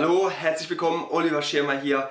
Hallo, herzlich willkommen, Oliver Schirmer hier.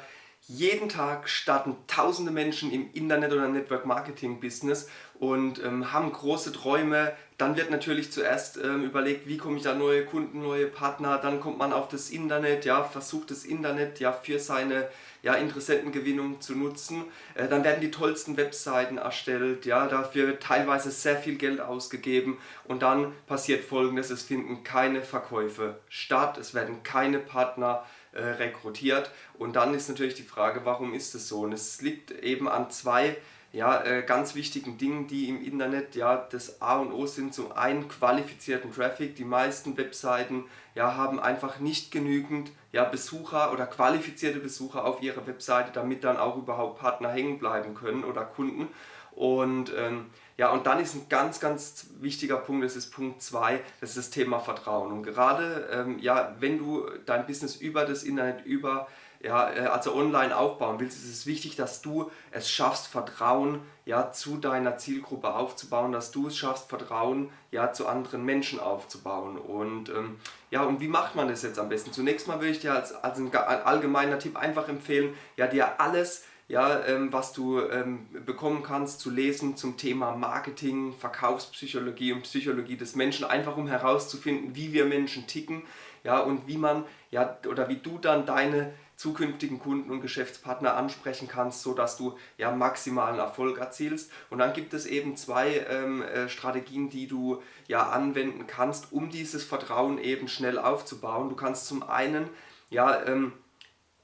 Jeden Tag starten tausende Menschen im Internet- oder Network-Marketing-Business und ähm, haben große Träume. Dann wird natürlich zuerst ähm, überlegt, wie komme ich an neue Kunden, neue Partner. Dann kommt man auf das Internet, ja, versucht das Internet ja für seine ja, Interessentengewinnung zu nutzen. Äh, dann werden die tollsten Webseiten erstellt, ja, dafür wird teilweise sehr viel Geld ausgegeben und dann passiert folgendes, es finden keine Verkäufe statt, es werden keine Partner äh, rekrutiert und dann ist natürlich die Frage, warum ist es so? Und es liegt eben an zwei ja, äh, ganz wichtigen Dingen, die im Internet ja das A und O sind. Zum einen qualifizierten Traffic. Die meisten Webseiten ja, haben einfach nicht genügend ja, Besucher oder qualifizierte Besucher auf ihrer Webseite, damit dann auch überhaupt Partner hängen bleiben können oder Kunden. Und ähm, ja, und dann ist ein ganz, ganz wichtiger Punkt, das ist Punkt 2, das ist das Thema Vertrauen. Und gerade, ähm, ja, wenn du dein Business über das Internet, über ja, äh, also online aufbauen willst, ist es wichtig, dass du es schaffst, Vertrauen ja, zu deiner Zielgruppe aufzubauen, dass du es schaffst, Vertrauen ja, zu anderen Menschen aufzubauen. Und, ähm, ja, und wie macht man das jetzt am besten? Zunächst mal würde ich dir als, als ein allgemeiner Tipp einfach empfehlen, ja, dir alles ja, ähm, was du ähm, bekommen kannst zu lesen zum Thema Marketing, Verkaufspsychologie und Psychologie des Menschen, einfach um herauszufinden, wie wir Menschen ticken ja, und wie man ja, oder wie du dann deine zukünftigen Kunden und Geschäftspartner ansprechen kannst, sodass du ja maximalen Erfolg erzielst. Und dann gibt es eben zwei ähm, äh, Strategien, die du ja anwenden kannst, um dieses Vertrauen eben schnell aufzubauen. Du kannst zum einen ja ähm,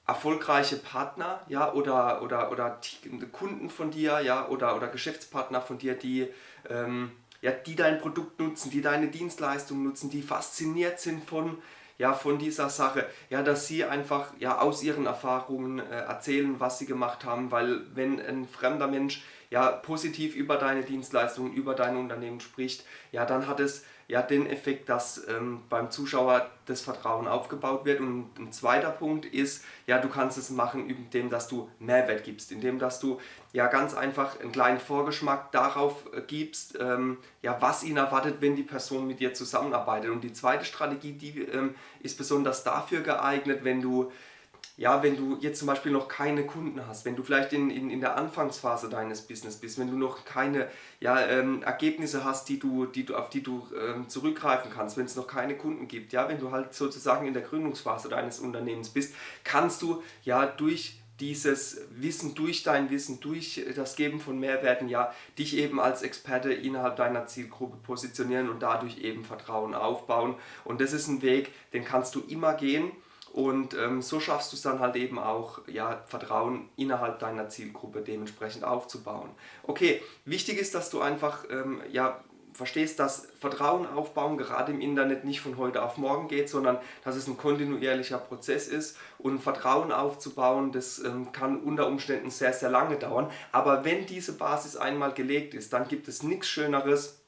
erfolgreiche Partner ja, oder, oder, oder Kunden von dir ja, oder, oder Geschäftspartner von dir, die, ähm, ja, die dein Produkt nutzen, die deine Dienstleistung nutzen, die fasziniert sind von ja, von dieser Sache, ja, dass sie einfach ja, aus ihren Erfahrungen äh, erzählen, was sie gemacht haben, weil wenn ein fremder Mensch ja, positiv über deine Dienstleistungen, über dein Unternehmen spricht, ja, dann hat es ja den Effekt, dass ähm, beim Zuschauer das Vertrauen aufgebaut wird. Und ein zweiter Punkt ist, ja, du kannst es machen, indem dass du Mehrwert gibst, indem dass du ja ganz einfach einen kleinen Vorgeschmack darauf äh, gibst, ähm, ja, was ihn erwartet, wenn die Person mit dir zusammenarbeitet. Und die zweite Strategie, die ähm, ist besonders dafür geeignet, wenn du ja, wenn du jetzt zum Beispiel noch keine Kunden hast, wenn du vielleicht in, in, in der Anfangsphase deines Business bist, wenn du noch keine ja, ähm, Ergebnisse hast, die du, die du, auf die du ähm, zurückgreifen kannst, wenn es noch keine Kunden gibt, ja, wenn du halt sozusagen in der Gründungsphase deines Unternehmens bist, kannst du ja durch dieses Wissen, durch dein Wissen, durch das Geben von Mehrwerten, ja, dich eben als Experte innerhalb deiner Zielgruppe positionieren und dadurch eben Vertrauen aufbauen. Und das ist ein Weg, den kannst du immer gehen und ähm, so schaffst du es dann halt eben auch, ja, Vertrauen innerhalb deiner Zielgruppe dementsprechend aufzubauen. Okay, wichtig ist, dass du einfach, ähm, ja, verstehst, dass Vertrauen aufbauen gerade im Internet nicht von heute auf morgen geht, sondern dass es ein kontinuierlicher Prozess ist und Vertrauen aufzubauen, das ähm, kann unter Umständen sehr, sehr lange dauern. Aber wenn diese Basis einmal gelegt ist, dann gibt es nichts Schöneres,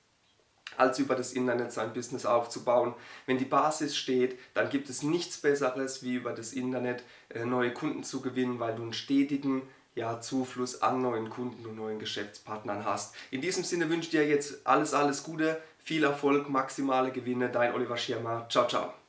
als über das Internet sein Business aufzubauen. Wenn die Basis steht, dann gibt es nichts Besseres, wie über das Internet äh, neue Kunden zu gewinnen, weil du einen stetigen ja, Zufluss an neuen Kunden und neuen Geschäftspartnern hast. In diesem Sinne wünsche ich dir jetzt alles, alles Gute, viel Erfolg, maximale Gewinne. Dein Oliver Schirmer. Ciao, ciao.